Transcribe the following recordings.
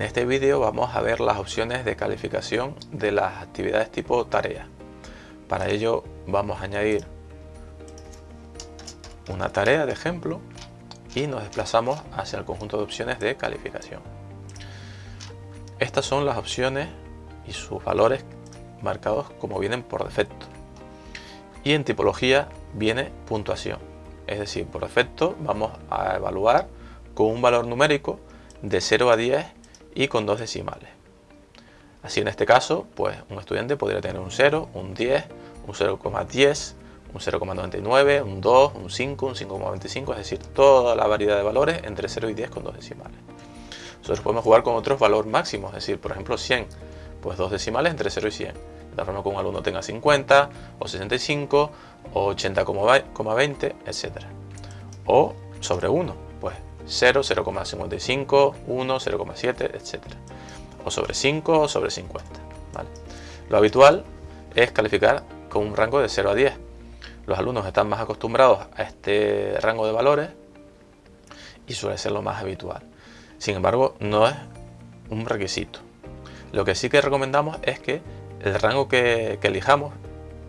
En este vídeo vamos a ver las opciones de calificación de las actividades tipo tarea. Para ello vamos a añadir una tarea de ejemplo y nos desplazamos hacia el conjunto de opciones de calificación. Estas son las opciones y sus valores marcados como vienen por defecto. Y en tipología viene puntuación. Es decir, por defecto vamos a evaluar con un valor numérico de 0 a 10 y con dos decimales. Así en este caso, pues un estudiante podría tener un 0, un 10, un 0,10, un 0,99, un 2, un 5, un 5,25, es decir, toda la variedad de valores entre 0 y 10 con dos decimales. Nosotros podemos jugar con otros valores máximos, es decir, por ejemplo 100, pues dos decimales entre 0 y 100. De tal forma que un alumno tenga 50, o 65, o 80,20, etc. O sobre 1, pues 0, 0,55, 1, 0,7, etc. O sobre 5 o sobre 50. Lo habitual es calificar con un rango de 0 a 10. Los alumnos están más acostumbrados a este rango de valores y suele ser lo más habitual. Sin embargo, no es un requisito. Lo que sí que recomendamos es que el rango que, que elijamos,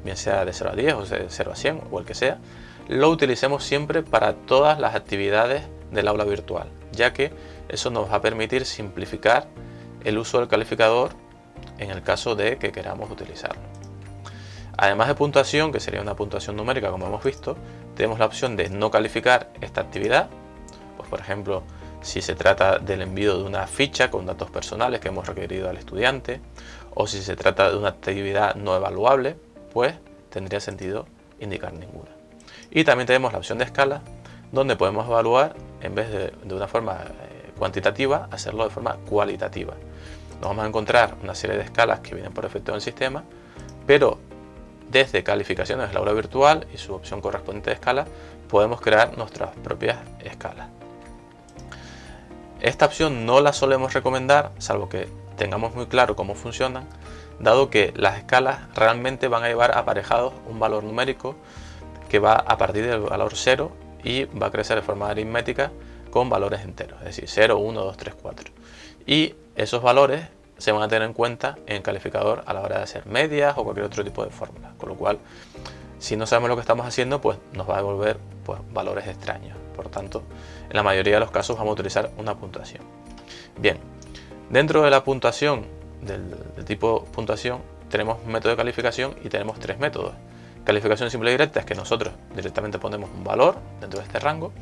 bien sea de 0 a 10 o de 0 a 100 o el que sea, lo utilicemos siempre para todas las actividades del aula virtual, ya que eso nos va a permitir simplificar el uso del calificador en el caso de que queramos utilizarlo. Además de puntuación, que sería una puntuación numérica como hemos visto, tenemos la opción de no calificar esta actividad, pues por ejemplo, si se trata del envío de una ficha con datos personales que hemos requerido al estudiante, o si se trata de una actividad no evaluable, pues tendría sentido indicar ninguna. Y también tenemos la opción de escala, donde podemos evaluar, en vez de, de una forma eh, cuantitativa, hacerlo de forma cualitativa. Nos vamos a encontrar una serie de escalas que vienen por defecto del sistema, pero desde calificaciones del aula virtual y su opción correspondiente de escala, podemos crear nuestras propias escalas. Esta opción no la solemos recomendar, salvo que tengamos muy claro cómo funcionan, dado que las escalas realmente van a llevar aparejados un valor numérico que va a partir del valor 0 y va a crecer de forma aritmética con valores enteros, es decir, 0, 1, 2, 3, 4. Y esos valores se van a tener en cuenta en el calificador a la hora de hacer medias o cualquier otro tipo de fórmula. Con lo cual, si no sabemos lo que estamos haciendo, pues nos va a devolver pues, valores extraños. Por tanto, en la mayoría de los casos vamos a utilizar una puntuación. Bien, dentro de la puntuación, del, del tipo puntuación, tenemos método de calificación y tenemos tres métodos. Calificación simple y directa es que nosotros directamente ponemos un valor dentro de este rango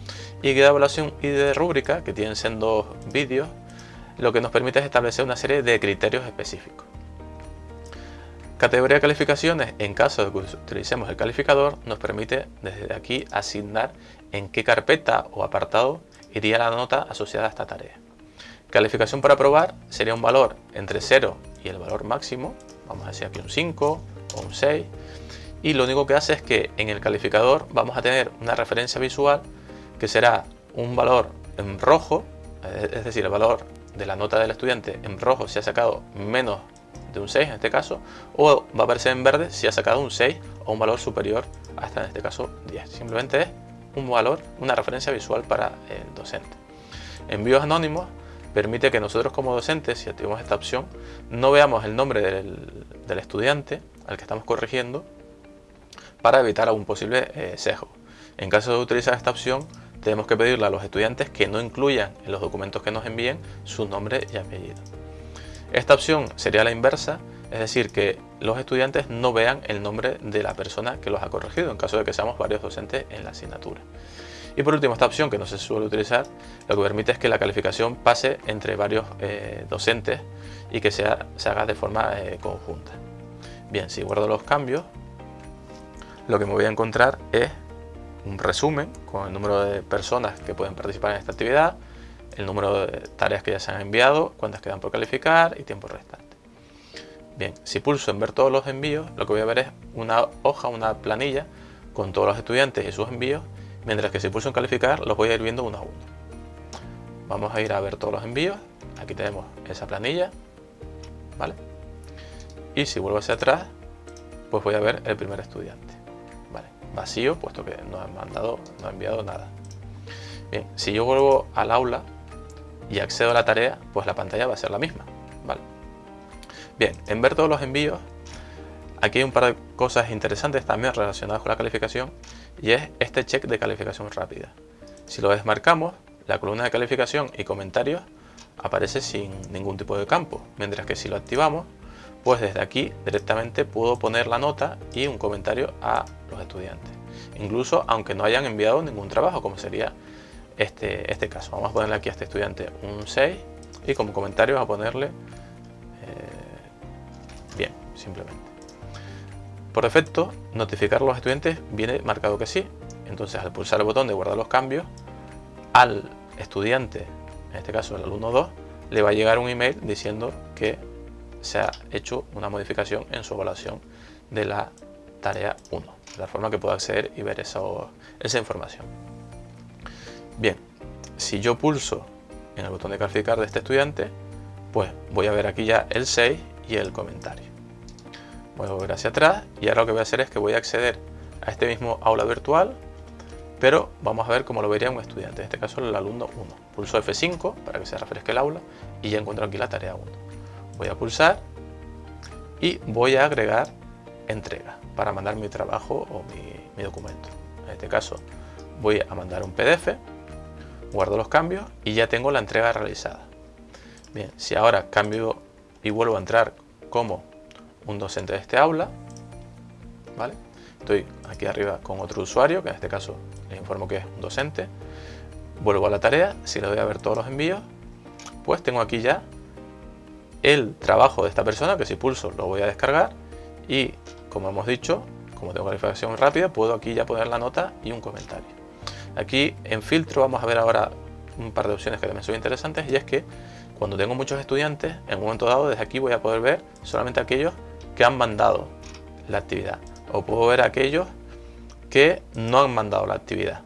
y guía de evaluación y de rúbrica, que tienen siendo vídeos, lo que nos permite es establecer una serie de criterios específicos. Categoría de calificaciones, en caso de que utilicemos el calificador, nos permite desde aquí asignar en qué carpeta o apartado iría la nota asociada a esta tarea. Calificación para aprobar sería un valor entre 0 y el valor máximo, vamos a decir aquí un 5 o un 6, y lo único que hace es que en el calificador vamos a tener una referencia visual que será un valor en rojo, es decir, el valor de la nota del estudiante en rojo si ha sacado menos de un 6 en este caso, o va a aparecer en verde si ha sacado un 6 o un valor superior hasta en este caso 10. Simplemente es un valor, una referencia visual para el docente. Envíos anónimos permite que nosotros como docentes, si activamos esta opción, no veamos el nombre del estudiante al que estamos corrigiendo, para evitar algún posible eh, sesgo. En caso de utilizar esta opción, tenemos que pedirle a los estudiantes que no incluyan en los documentos que nos envíen su nombre y apellido. Esta opción sería la inversa, es decir, que los estudiantes no vean el nombre de la persona que los ha corregido, en caso de que seamos varios docentes en la asignatura. Y por último, esta opción que no se suele utilizar, lo que permite es que la calificación pase entre varios eh, docentes y que sea, se haga de forma eh, conjunta. Bien, si guardo los cambios, lo que me voy a encontrar es un resumen con el número de personas que pueden participar en esta actividad, el número de tareas que ya se han enviado, cuántas quedan por calificar y tiempo restante. Bien, si pulso en ver todos los envíos, lo que voy a ver es una hoja, una planilla con todos los estudiantes y sus envíos, mientras que si pulso en calificar los voy a ir viendo uno a uno. Vamos a ir a ver todos los envíos, aquí tenemos esa planilla, ¿vale? Y si vuelvo hacia atrás, pues voy a ver el primer estudiante vacío, puesto que no ha mandado, no ha enviado nada. Bien, si yo vuelvo al aula, y accedo a la tarea, pues la pantalla va a ser la misma. ¿vale? Bien, en ver todos los envíos, aquí hay un par de cosas interesantes también relacionadas con la calificación y es este check de calificación rápida. Si lo desmarcamos, la columna de calificación y comentarios aparece sin ningún tipo de campo, mientras que si lo activamos, pues desde aquí directamente puedo poner la nota y un comentario a los estudiantes. Incluso aunque no hayan enviado ningún trabajo, como sería este, este caso. Vamos a ponerle aquí a este estudiante un 6 y como comentario a ponerle eh, bien, simplemente. Por defecto, notificar a los estudiantes viene marcado que sí. Entonces al pulsar el botón de guardar los cambios, al estudiante, en este caso el alumno 2, le va a llegar un email diciendo que se ha hecho una modificación en su evaluación de la tarea 1, de la forma que pueda acceder y ver esa, esa información. Bien, si yo pulso en el botón de calificar de este estudiante, pues voy a ver aquí ya el 6 y el comentario. Voy a volver hacia atrás y ahora lo que voy a hacer es que voy a acceder a este mismo aula virtual, pero vamos a ver cómo lo vería un estudiante, en este caso el alumno 1. Pulso F5 para que se refresque el aula y ya encuentro aquí la tarea 1 voy a pulsar y voy a agregar entrega para mandar mi trabajo o mi, documento. En este caso voy a mandar un PDF, guardo los cambios y ya tengo la entrega realizada. Bien, si ahora cambio y vuelvo a entrar como un docente de este aula, ¿vale? Estoy aquí arriba con otro usuario, que en este caso les informo que es un docente. Vuelvo a la tarea, si le doy a ver todos los envíos, pues tengo aquí ya el trabajo de esta persona, que si pulso lo voy a descargar y como hemos dicho, como tengo calificación rápida, puedo aquí ya poner la nota y un comentario. Aquí en filtro vamos a ver ahora un par de opciones que también son interesantes y es que cuando tengo muchos estudiantes, en un momento dado desde aquí voy a poder ver solamente aquellos que han mandado la actividad o puedo ver aquellos que no han mandado la actividad.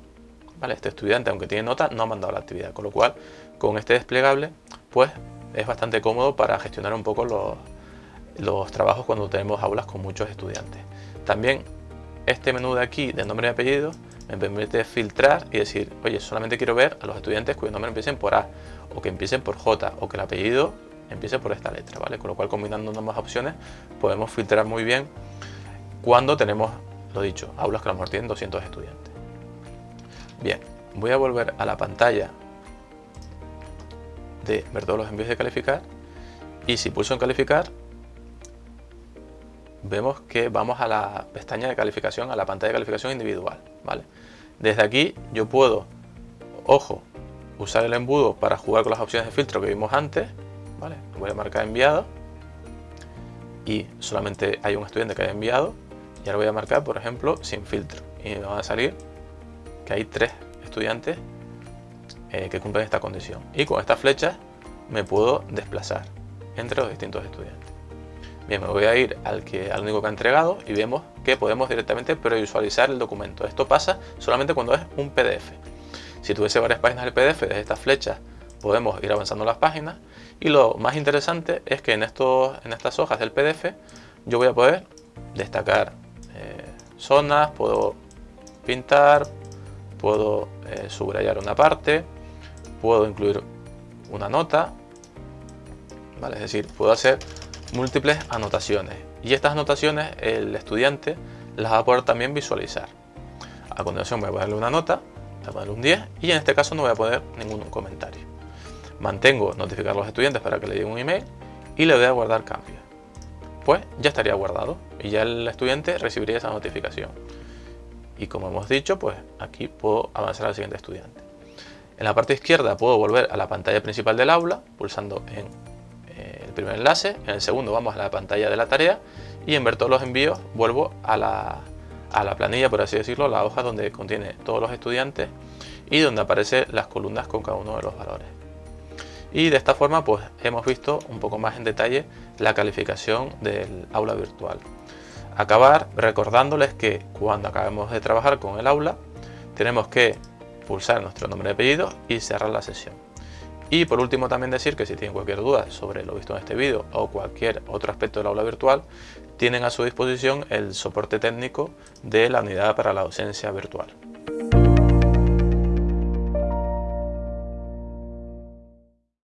¿Vale? Este estudiante, aunque tiene nota, no ha mandado la actividad, con lo cual con este desplegable pues es bastante cómodo para gestionar un poco los, trabajos cuando tenemos aulas con muchos estudiantes. También este menú de aquí de nombre y apellido me permite filtrar y decir, oye, solamente quiero ver a los estudiantes cuyos nombres empiecen por A o que empiecen por J o que el apellido empiece por esta letra, ¿vale? Con lo cual combinando ambas opciones podemos filtrar muy bien cuando tenemos, lo dicho, aulas que a lo mejor tienen 200 estudiantes. Bien, voy a volver a la pantalla de ver todos los envíos de calificar y si pulso en calificar vemos que vamos a la pestaña de calificación, a la pantalla de calificación individual. ¿vale? Desde aquí yo puedo, ojo, usar el embudo para jugar con las opciones de filtro que vimos antes. ¿vale? Voy a marcar enviado y solamente hay un estudiante que haya enviado y ahora voy a marcar, por ejemplo, sin filtro y me va a salir que hay tres estudiantes eh, que cumplen esta condición. Y con estas flechas me puedo desplazar entre los distintos estudiantes. Bien, me voy a ir al, que, al único que ha entregado y vemos que podemos directamente previsualizar el documento. Esto pasa solamente cuando es un PDF. Si tuviese varias páginas del PDF, desde estas flechas podemos ir avanzando las páginas. Y lo más interesante es que en, estos, en estas hojas del PDF yo voy a poder destacar eh, zonas, puedo pintar, puedo eh, subrayar una parte, puedo incluir una nota, ¿vale? es decir, puedo hacer múltiples anotaciones y estas anotaciones el estudiante las va a poder también visualizar. A continuación voy a ponerle una nota, voy a ponerle un 10 y en este caso no voy a poner ningún comentario. Mantengo notificar a los estudiantes para que le llegue un email y le voy a guardar cambios. Pues ya estaría guardado y ya el estudiante recibiría esa notificación. Y como hemos dicho, pues aquí puedo avanzar al siguiente estudiante. En la parte izquierda puedo volver a la pantalla principal del aula, pulsando en eh, el primer enlace, en el segundo vamos a la pantalla de la tarea y en ver todos los envíos vuelvo a la, a la planilla, por así decirlo, la hoja donde contiene todos los estudiantes y donde aparecen las columnas con cada uno de los valores. Y de esta forma pues hemos visto un poco más en detalle la calificación del aula virtual. Acabar recordándoles que cuando acabemos de trabajar con el aula tenemos que pulsar nuestro nombre y apellido y cerrar la sesión. Y por último también decir que si tienen cualquier duda sobre lo visto en este vídeo o cualquier otro aspecto del aula virtual, tienen a su disposición el soporte técnico de la unidad para la docencia virtual.